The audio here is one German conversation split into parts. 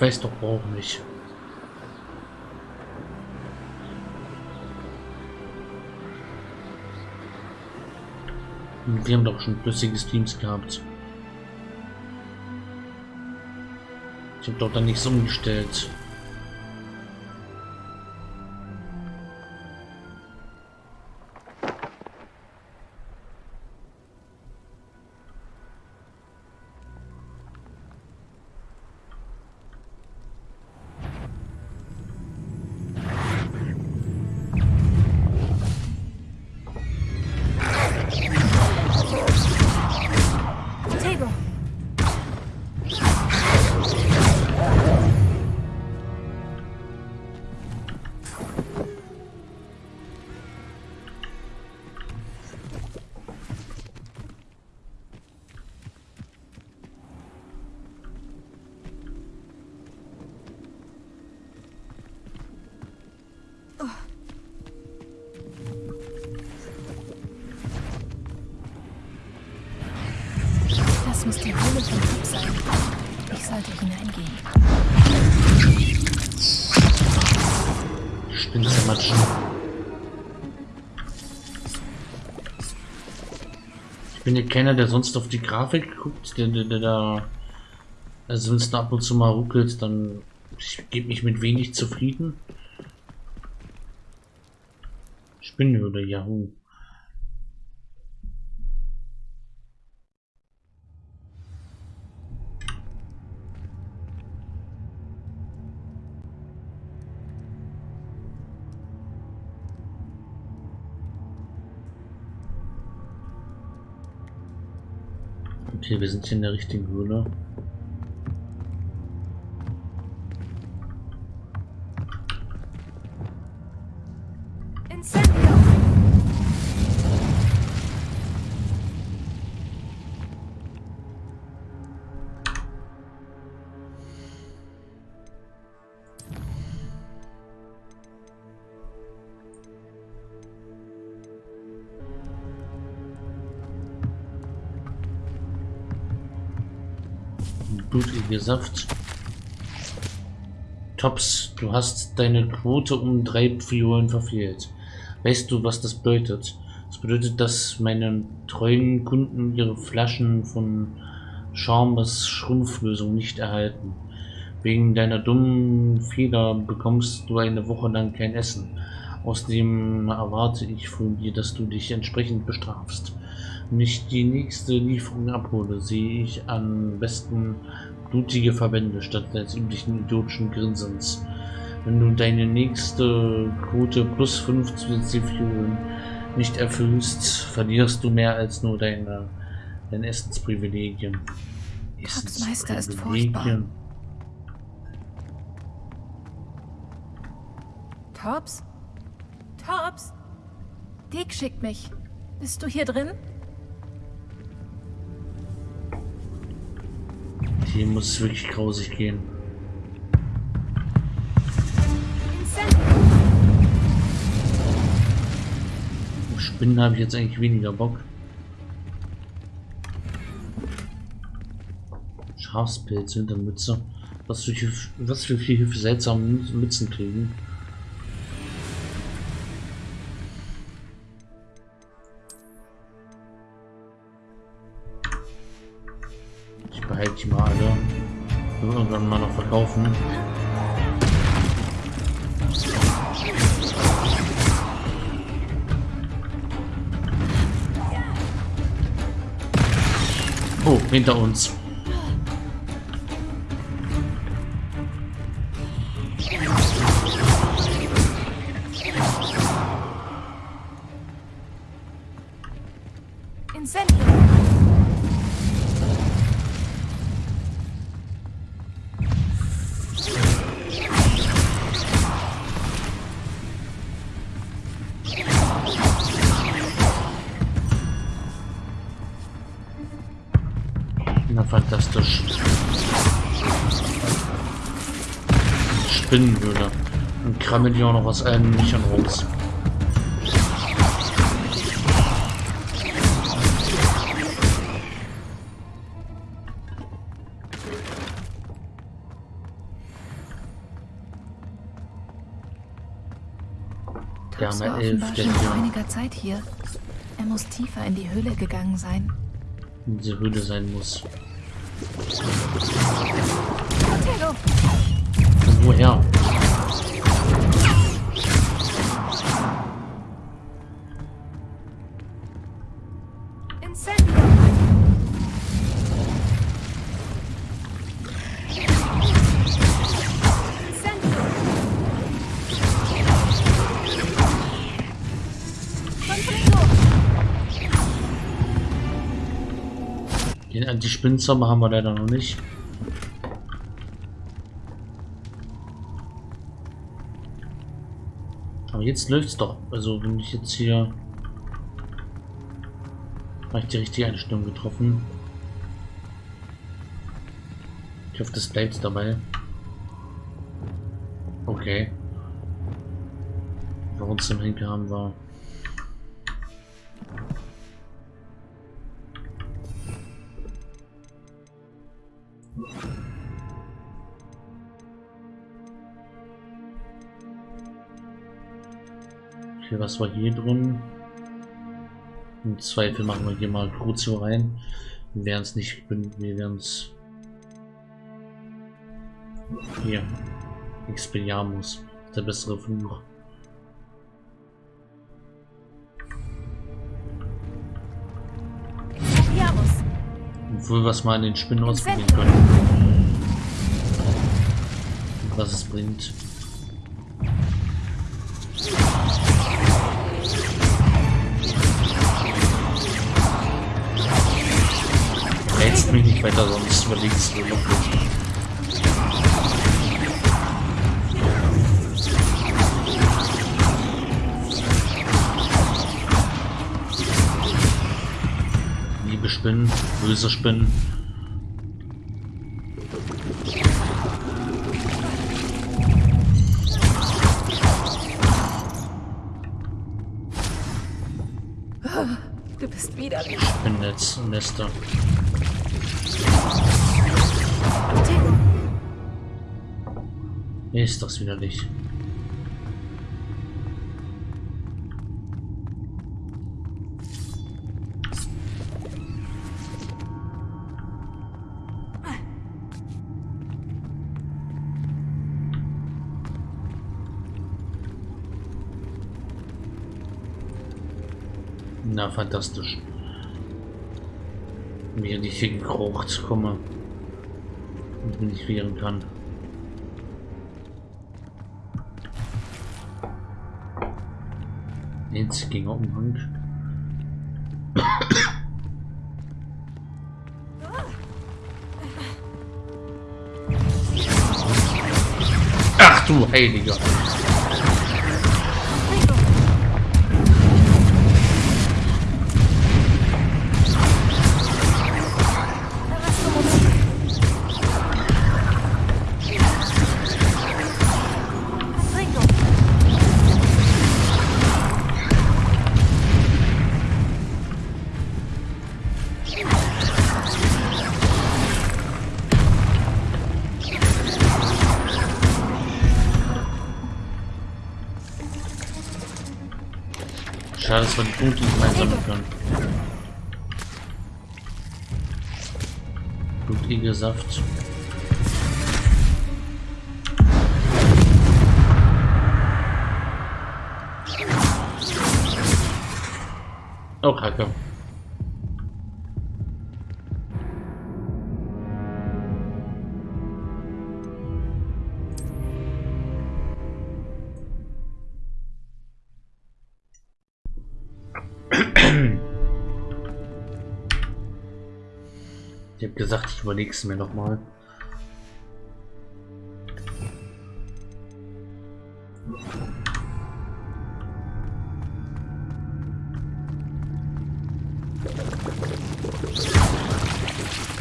Weiß doch auch nicht. Wir haben doch schon flüssige Teams gehabt. Ich habe doch da nichts umgestellt. Sollte hineingehen. Zermatschen. Ich bin ja keiner, der sonst auf die Grafik guckt, der, der, der da. Da ab und zu mal ruckelt, dann ich gebe mich mit wenig zufrieden. Spinnhöhle, Yahoo. Okay, wir sind hier in der richtigen Höhle. Blutige Saft. Tops, du hast deine Quote um drei Fiolen verfehlt. Weißt du, was das bedeutet? Das bedeutet, dass meine treuen Kunden ihre Flaschen von Charmes Schrumpflösung nicht erhalten. Wegen deiner dummen Fehler bekommst du eine Woche lang kein Essen. Außerdem erwarte ich von dir, dass du dich entsprechend bestrafst. Wenn ich die nächste Lieferung abhole, sehe ich am besten blutige Verbände statt des üblichen idiotischen Grinsens. Wenn du deine nächste Quote plus 5 zusätzliche Figuren nicht erfüllst, verlierst du mehr als nur deine, deine Essensprivilegien. Tops Meister ist Essensprivilegien. Tops? Tops? Dick schickt mich. Bist du hier drin? Hier muss es wirklich grausig gehen. Auf Spinnen habe ich jetzt eigentlich weniger Bock. Schafspilze hinter Mütze. Was für, was für viele seltsame Mützen kriegen. Verkaufen. Oh, hinter uns. Fantastisch. Spinnenhöhle. Und krabbeln die auch noch aus allen Büchern raus. Der war offenbar schon vor einiger Zeit hier. Er muss tiefer in die Höhle gegangen sein. In diese Höhle sein muss. 怎么样？Den Anti-Spinnzauber haben wir leider noch nicht. Aber jetzt läuft's doch. Also wenn ich jetzt hier... Habe ich die richtige Einstellung getroffen. Ich hoffe, das bleibt dabei. Okay. Warum im Henker haben war. Okay, was war hier drin? Im Zweifel machen wir hier mal Crucio rein. Wir werden es nicht, wir werden es hier Expelliarmus, der bessere Fluch. Obwohl wir es mal in den Spinnen ausprobieren können. Was es bringt. Rätst mich nicht weiter, sonst überlegst du noch. Spinnen, böse Spinnen. Du bist widerlich. Spinnennetz, Nester. Ist das widerlich. Fantastisch. Wie ich hier gekrocht komme und nicht wehren kann. Einziger Umhang. Ach du Heiliger! Blutigelsaft. Oh, Kacke. Ich gesagt, ich überlege es mir noch mal.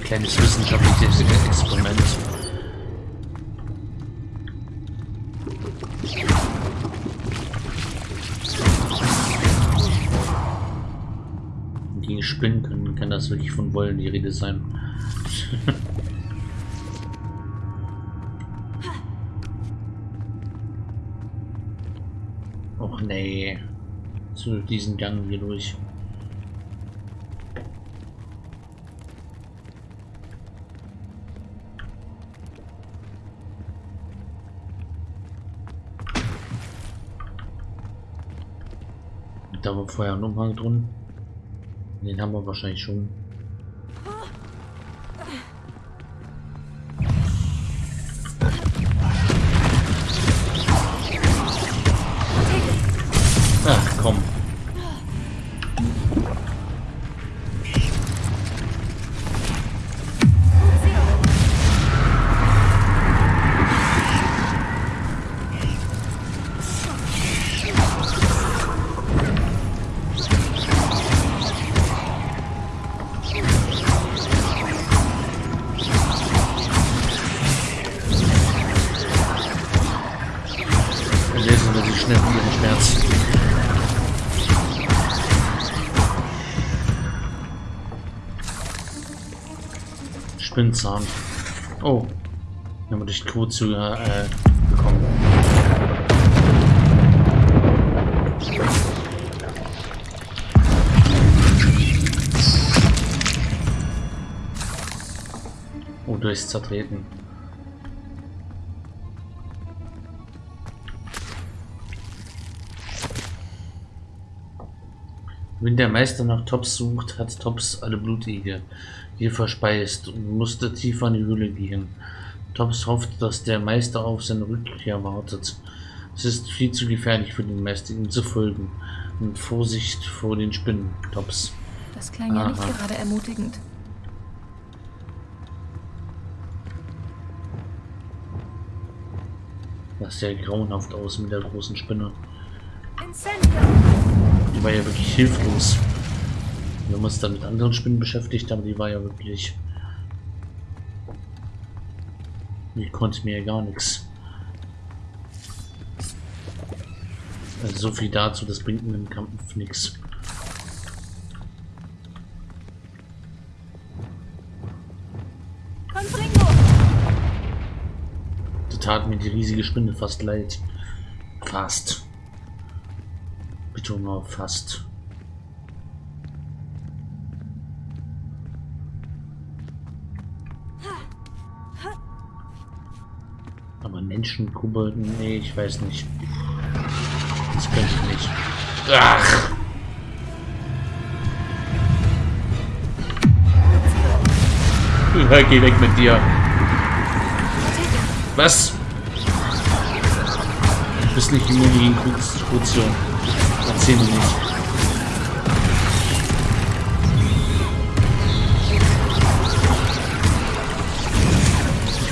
Kleines wissenschaftliches Experiment. Gegen Spinnen können, kann das wirklich von Wollen die Rede sein. Och, nee. Zu diesen Gang hier durch. Da war vorher ein Umhang drin. Den haben wir wahrscheinlich schon. Spinnzahn. Oh. Dann haben wir durch die Quote äh, bekommen. Oh, durchs Zertreten. Wenn der Meister nach Tops sucht, hat Tops alle Blutige hier verspeist und musste tiefer in die Höhle gehen. Tops hofft, dass der Meister auf seine Rückkehr wartet. Es ist viel zu gefährlich für den Meister, ihm zu folgen. Und Vorsicht vor den Spinnen, Tops. Das klang ja nicht Aha. gerade ermutigend. Das sah grauenhaft aus mit der großen Spinne. Incendio! Die war ja wirklich hilflos. Wir haben uns dann mit anderen Spinnen beschäftigt, aber die war ja wirklich... Die konnte mir ja gar nichts. Also so viel dazu, das bringt mir im Kampf nichts. Da tat mir die riesige Spinne fast leid. Fast. Auf fast. Aber Menschen, Kobolden, nee, ich weiß nicht. Das könnte ich nicht. Ach! Ja, geh weg mit dir. Was? Du bist nicht immun gegen Korruption. Erzähl mir nicht.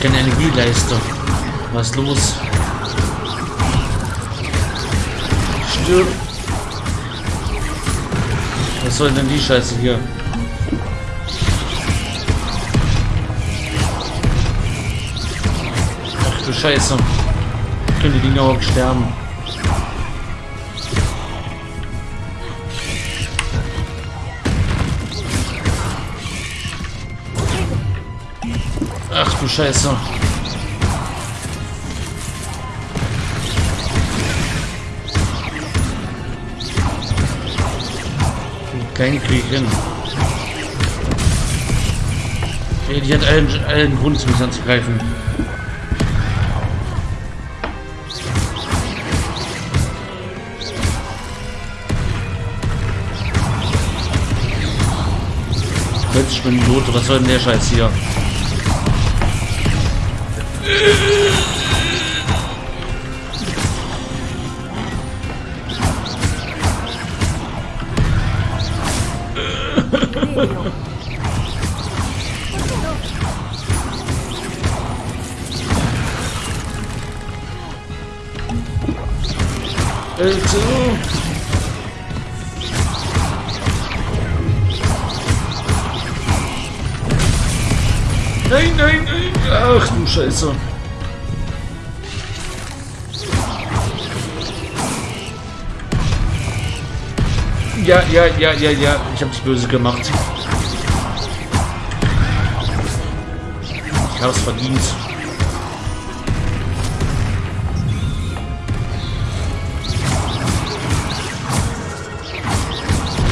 Keine Energieleistung. Was los? Stirb! Was soll denn die Scheiße hier? Ach du Scheiße. Können die Dinger überhaupt sterben? Ach du Scheiße. Kein Krieg hin. Ey, die hat allen, allen Grund, mich anzugreifen. Holzspinnen, Lote, was soll denn der Scheiß hier? Yeah! Scheiße! Ja, ja, ja, ja, ja. Ich hab dich böse gemacht. Ich hab's verdient.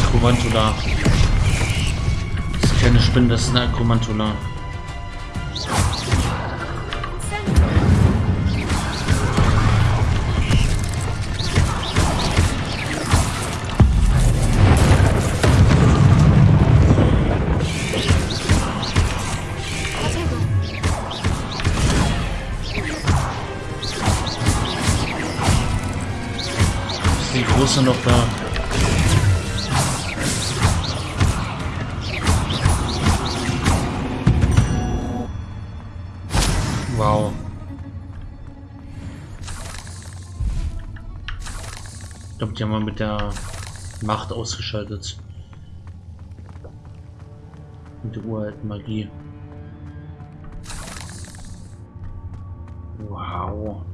Akromantula. Das ist keine Spinne, das ist eine Akromantula. Ist Große noch da? Wow. Ich glaube, die haben wir mit der Macht ausgeschaltet. Mit der uralten Magie. Wow.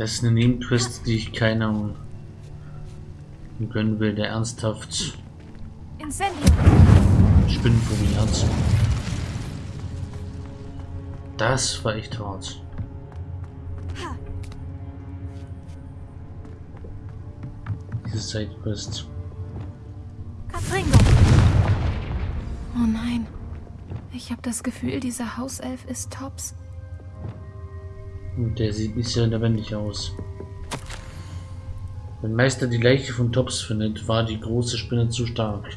Das ist eine Nebenquest, die ich keinem gönnen will, der ernsthaft Incendio. Spinnenfummi hat. Das war echt hart. Diese Sidequest. Oh nein. Ich habe das Gefühl, dieser Hauself ist Tops. Und der sieht nicht sehr lebendig aus. Wenn Meister die Leiche von Tops findet, war die große Spinne zu stark.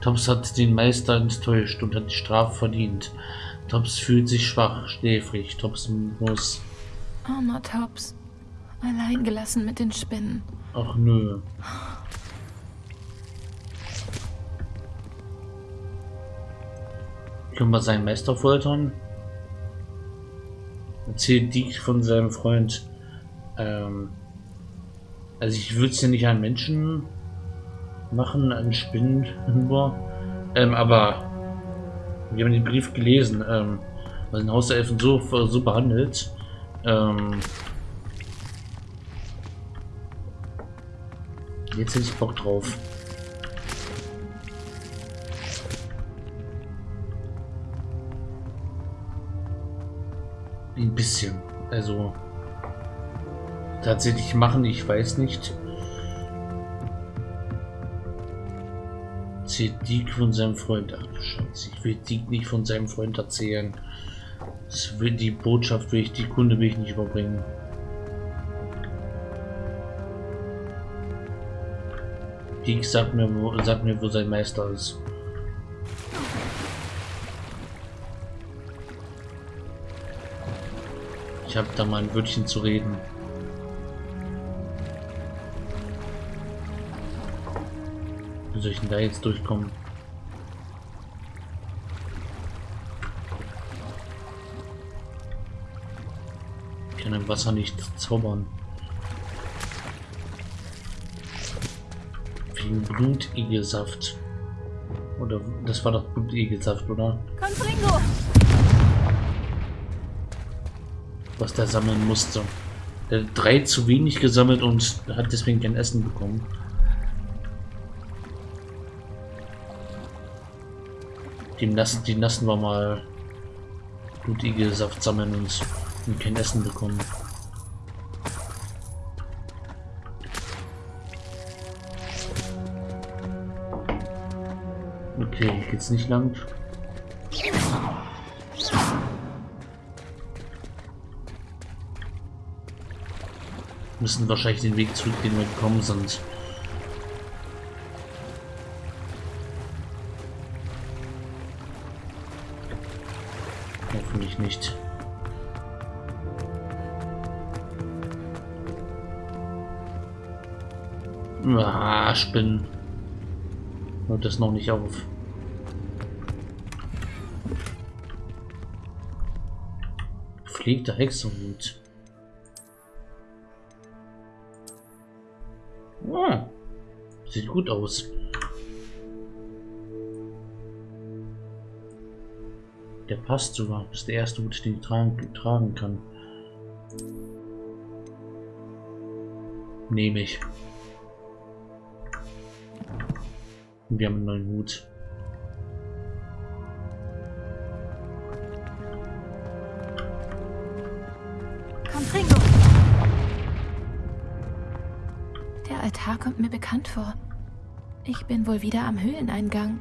Tops hat den Meister enttäuscht und hat die Strafe verdient. Tops fühlt sich schwach, schläfrig. Tops muss... Armer Tops. Allein gelassen mit den Spinnen. Ach nö. Können wir seinen Meister foltern? Erzählt Dick von seinem Freund. Ähm, also ich würde es ja nicht an Menschen machen, an Spinnen. Ähm, aber wir haben den Brief gelesen, ähm, was den Haus der Elfen so, so behandelt. Ähm, jetzt hätte ich Bock drauf. Ein bisschen. Also tatsächlich machen, ich weiß nicht. Zählt Dick von seinem Freund ab. Scheiße, ich will Dick nicht von seinem Freund erzählen. Das will die Botschaft will ich, die Kunde will ich nicht überbringen. Dick sagt mir, wo, sagt mir, wo sein Meister ist. Ich habe da mal ein Wörtchen zu reden. Wie soll ich denn da jetzt durchkommen? Ich kann im Wasser nicht zaubern. Wegen Blutigelsaft. Oder das war doch Blutigelsaft, oder? Confringo. Was der sammeln musste. Der hat drei zu wenig gesammelt und hat deswegen kein Essen bekommen. Die lassen, die lassen wir mal Blutigelsaft sammeln und, und kein Essen bekommen. Okay, geht's nicht lang. Müssen wahrscheinlich den Weg zurück, den wir gekommen sind. Hoffentlich nicht. Ah, Spinnen. Hört das noch nicht auf. Gepflegter Hexenhut. Sieht gut aus. Der passt sogar. Das ist der erste Hut, den ich tragen, tragen kann. Nehme ich. Wir haben einen neuen Hut. Vor. Ich bin wohl wieder am Höhleneingang.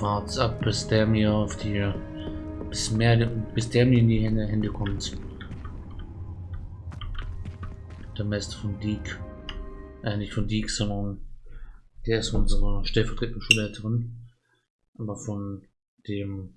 Wart's ab, bis der mir auf die. Bis, mehr, bis der mir in die Hände, Hände kommt. Der Meister von Deek. Äh, nicht von Deek, sondern der ist unsere stellvertretende Schulleiterin. Aber von dem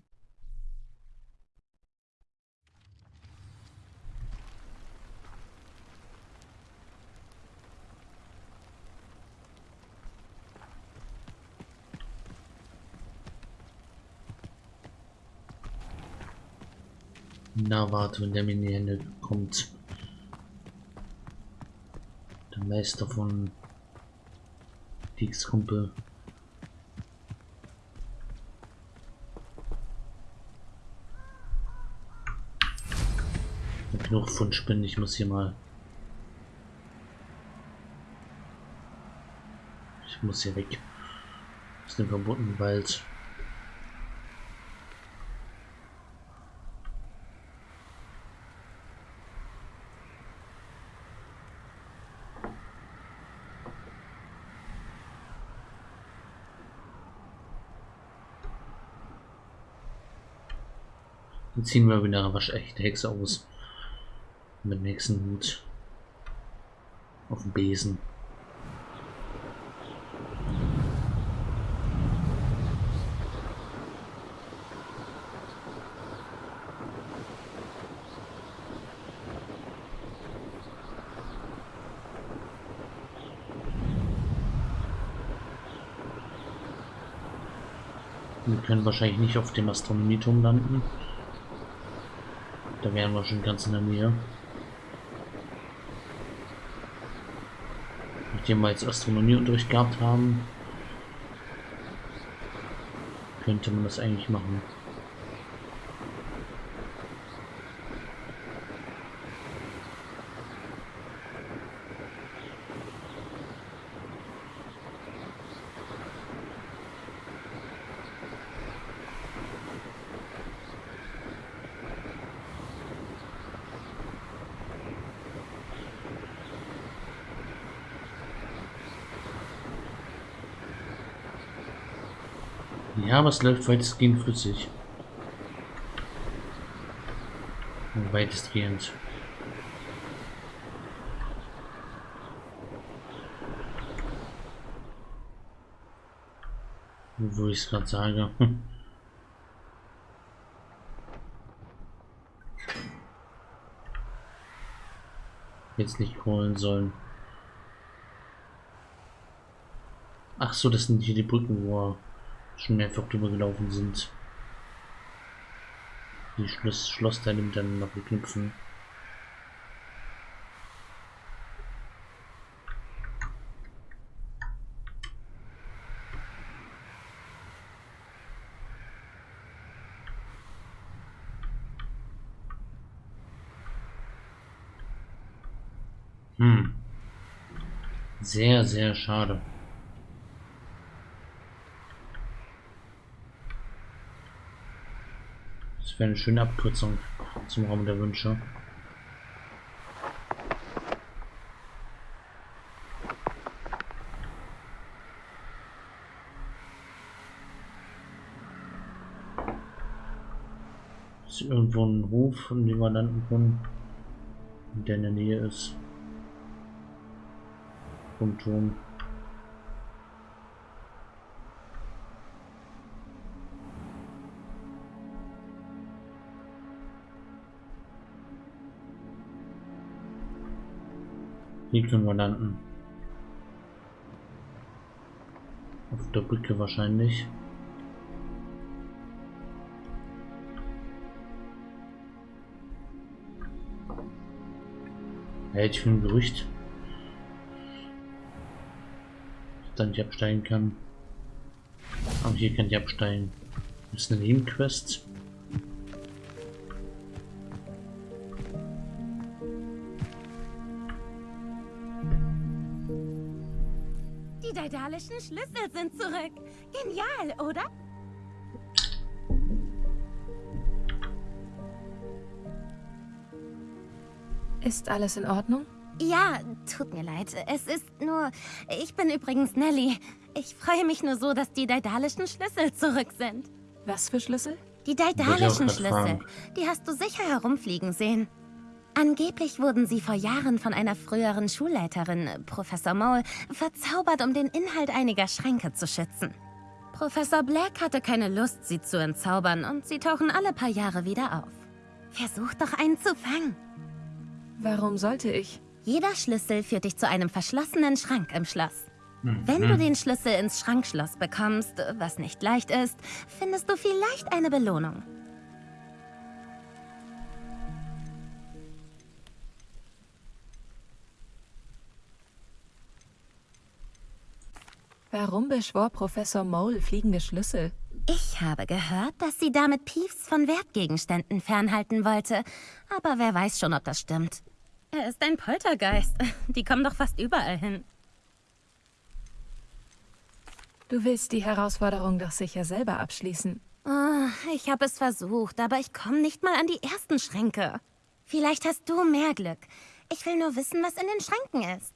Na, warte, wenn der mir in die Hände kommt. Der Meister von Dix Kumpel. Genug von Spinnen, ich muss hier mal. Ich muss hier weg. Aus dem verbotenen Wald. Dann ziehen wir wieder eine waschechte Hexe aus. Mit dem Hexenhut. Auf dem Besen. Wir können wahrscheinlich nicht auf dem Astronomieturm landen. Da wären wir schon ganz in der Nähe. Nachdem wir jetzt Astronomieunterricht gehabt haben, könnte man das eigentlich machen. Ja, aber es läuft weitestgehend flüssig. Weitestgehend. Wo ich es gerade sage. Jetzt nicht holen sollen. Ach so, das sind hier die Brücken, wo schon mehrfach drüber gelaufen sind. Die Schloss Schlossteile miteinander verknüpfen. Hm. Sehr, sehr schade. Das wäre eine schöne Abkürzung zum Raum der Wünsche. Ist irgendwo ein Hof, in dem wir landen können, der in der Nähe ist. Vom Turm. Hier können wir landen. Auf der Brücke wahrscheinlich. Ja, ich bin beruhigt. Dass dann nicht absteigen kann. Aber hier kann ich absteigen. Das ist eine Nebenquest. Die daedalischen Schlüssel sind zurück. Genial, oder? Ist alles in Ordnung? Ja, tut mir leid. Es ist nur... Ich bin übrigens Nelly. Ich freue mich nur so, dass die daedalischen Schlüssel zurück sind. Was für Schlüssel? Die grad Schlüssel. Die hast du sicher herumfliegen sehen. Angeblich wurden sie vor Jahren von einer früheren Schulleiterin, Professor Mole, verzaubert, um den Inhalt einiger Schränke zu schützen. Professor Black hatte keine Lust, sie zu entzaubern und sie tauchen alle paar Jahre wieder auf. Versuch doch einen zu fangen. Warum sollte ich? Jeder Schlüssel führt dich zu einem verschlossenen Schrank im Schloss. Wenn Mhm. du den Schlüssel ins Schrankschloss bekommst, was nicht leicht ist, findest du vielleicht eine Belohnung. Warum beschwor Professor Mole fliegende Schlüssel? Ich habe gehört, dass sie damit Peeves von Wertgegenständen fernhalten wollte. Aber wer weiß schon, ob das stimmt. Er ist ein Poltergeist. Die kommen doch fast überall hin. Du willst die Herausforderung doch sicher selber abschließen. Oh, ich habe es versucht, aber ich komme nicht mal an die ersten Schränke. Vielleicht hast du mehr Glück. Ich will nur wissen, was in den Schränken ist.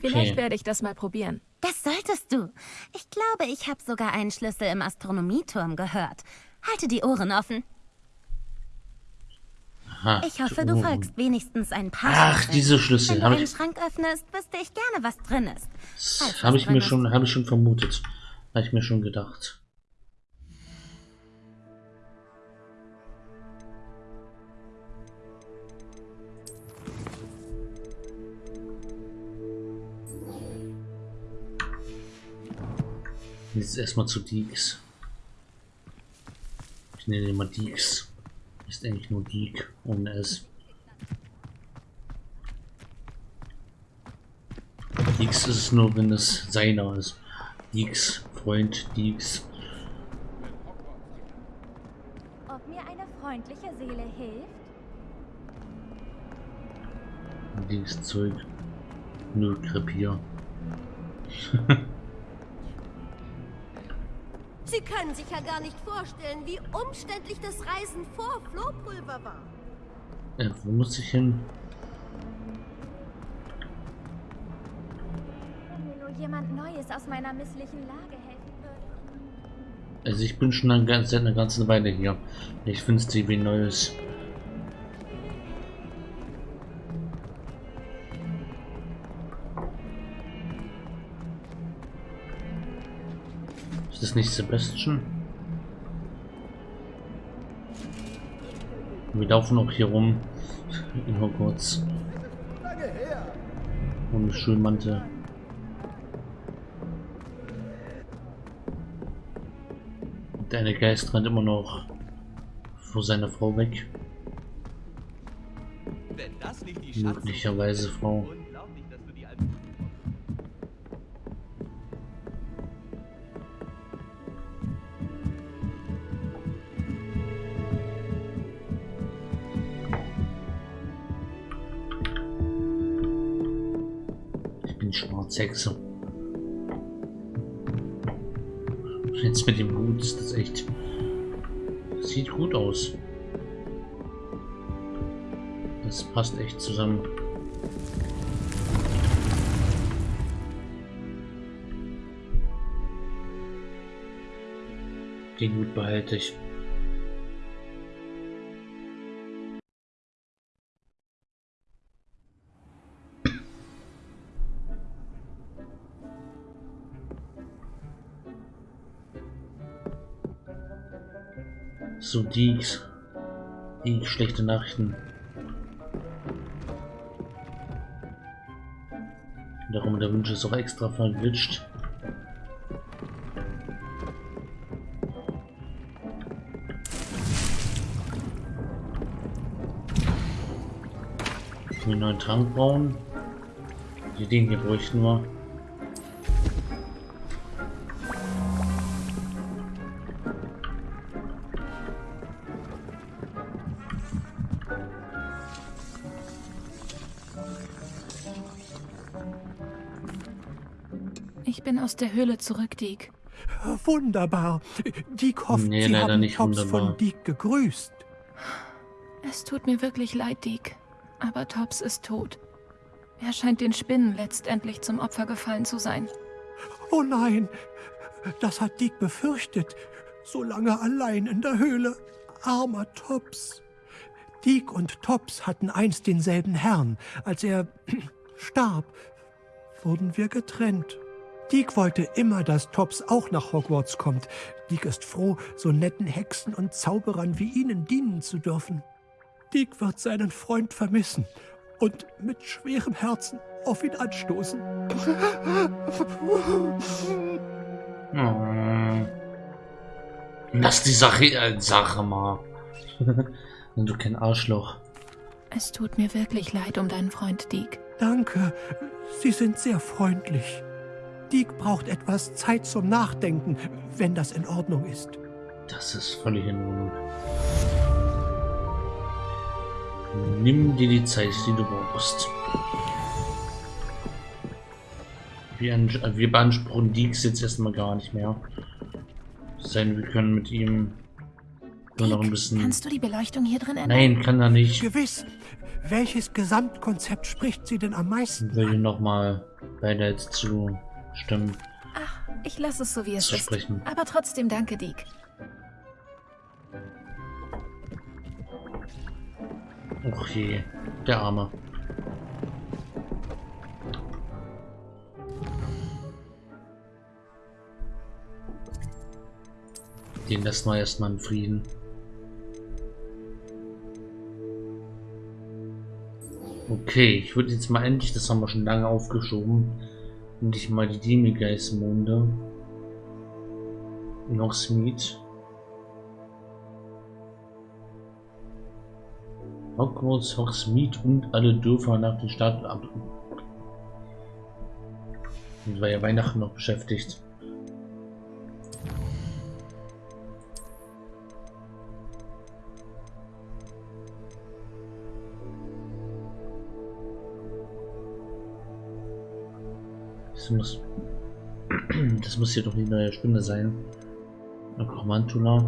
Vielleicht Okay. werde ich das mal probieren. Das solltest du. Ich glaube, ich habe sogar einen Schlüssel im Astronomieturm gehört. Halte die Ohren offen. Aha, Ich hoffe, du folgst wenigstens ein paar Ach, Schritten. diese Schlüssel. Wenn du Hab einen ich, Schrank öffnest, wüsste ich gerne, was drin ist. habe ich mir schon, habe ich schon vermutet. Habe ich mir schon gedacht. Jetzt erstmal zu Deeks. Ich nenne ihn mal Deeks. Ist eigentlich nur Deek ohne S. Deeks ist es nur, wenn es seiner ist. Deeks, Freund, Deeks. Ob mir eine freundliche Seele hilft? Deeks Zeug. Nö, Krepier. Sie können sich ja gar nicht vorstellen, wie umständlich das Reisen vor Flohpulver war. Äh, wo muss ich hin? Wenn mir nur jemand Neues aus meiner misslichen Lage helfen würde. Also ich bin schon eine, ganz- seit einer ganzen Weile hier. Ich finde es wie Neues. Das nicht Sebastian? Wir laufen auch hier rum in Hogwarts. Ohne Schulmantel. Der eine Geist rennt immer noch vor seiner Frau weg. Möglicherweise Frau. Schwarzhexe. Jetzt mit dem Hut ist das echt. Sieht gut aus. Das passt echt zusammen. Den Hut behalte ich. So, die, die schlechte Nachrichten. Darum der Wunsch ist auch extra verglitscht. einen neuen Trank bauen. Die den hier bräuchten wir. Aus der Höhle zurück, Deke. Wunderbar. Diek hofft, Nee, Sie haben nicht Tops wunderbar. von Diek gegrüßt. Es tut mir wirklich leid, Deke. Aber Tops ist tot. Er scheint den Spinnen letztendlich zum Opfer gefallen zu sein. Oh nein, das hat Dick befürchtet. So lange allein in der Höhle. Armer Tops. Dick und Tops hatten einst denselben Herrn. Als er starb, wurden wir getrennt. Dick wollte immer, dass Tops auch nach Hogwarts kommt. Dick ist froh, so netten Hexen und Zauberern wie Ihnen dienen zu dürfen. Dick wird seinen Freund vermissen und mit schwerem Herzen auf ihn anstoßen. Oh. Lass die Sache, äh, Sache mal. Wenn du kein Arschloch. Es tut mir wirklich leid um deinen Freund, Deke. Danke, Sie sind sehr freundlich. Dick braucht etwas Zeit zum Nachdenken, wenn das in Ordnung ist. Das ist völlig in Ordnung. Nimm dir die Zeit, die du brauchst. Wir, wir beanspruchen Deeks jetzt erstmal gar nicht mehr. Sein, wir können mit ihm nur noch ein bisschen. Kannst du die Beleuchtung hier drin ändern? Nein, kann er nicht. Gewiss. Welches Gesamtkonzept spricht Sie denn am meisten? Will ich nochmal beide jetzt zu stimmen. Ach, ich lasse es so, wie es ist. sprechen. Aber trotzdem danke, Deke. Och je, der Arme. Den lassen wir erstmal in Frieden. Okay, ich würde jetzt mal endlich, das haben wir schon lange aufgeschoben, endlich mal die Demigeist-Monde. Noch Smith. Hogwarts, Hogsmeade und alle Dörfer nach den Staaten ab. Und war ja Weihnachten noch beschäftigt. Das muss, das muss hier doch die neue Spinne sein. Akromantula.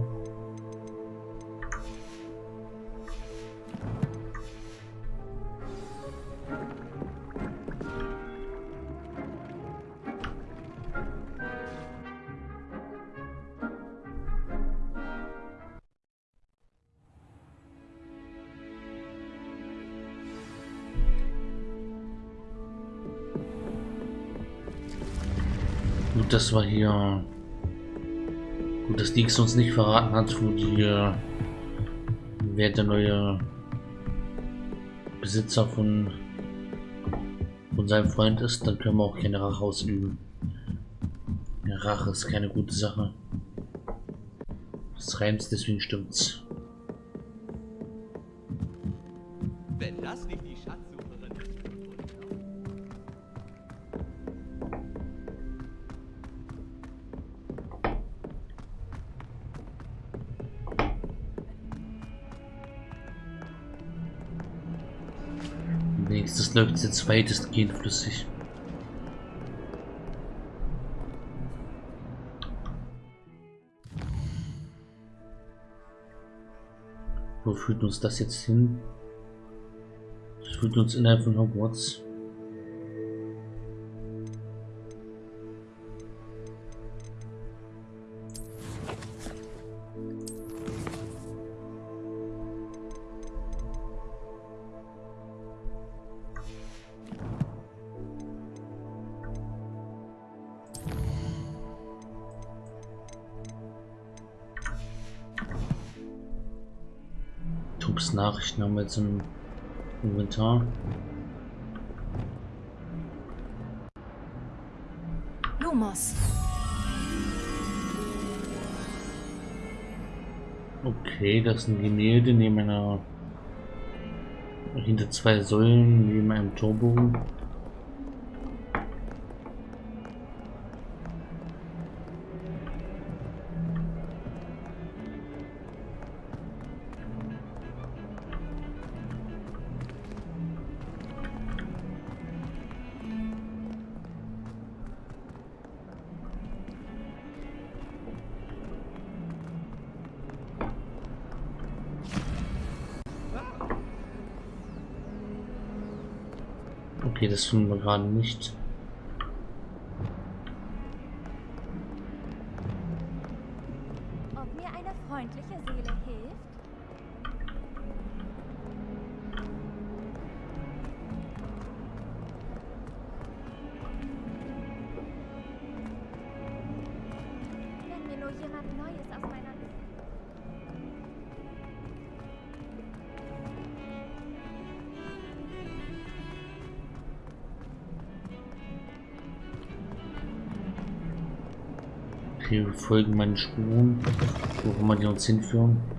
Gut, das war hier. Gut, dass Dix uns nicht verraten hat, wo die. wer der neue Besitzer von. von seinem Freund ist. Dann können wir auch keine Rache ausüben. Rache ist keine gute Sache. Das reimt, deswegen stimmt's. Läuft jetzt weitestgehend flüssig. Wo führt uns das jetzt hin? Das führt uns innerhalb von Hogwarts. Nachrichten haben wir jetzt im Inventar. Lumos. Okay, das ist ein Gemälde neben einer hinter zwei Säulen neben einem Turbo. Okay, das finden wir gerade nicht. Folgen meinen Spuren, wo immer die uns hinführen.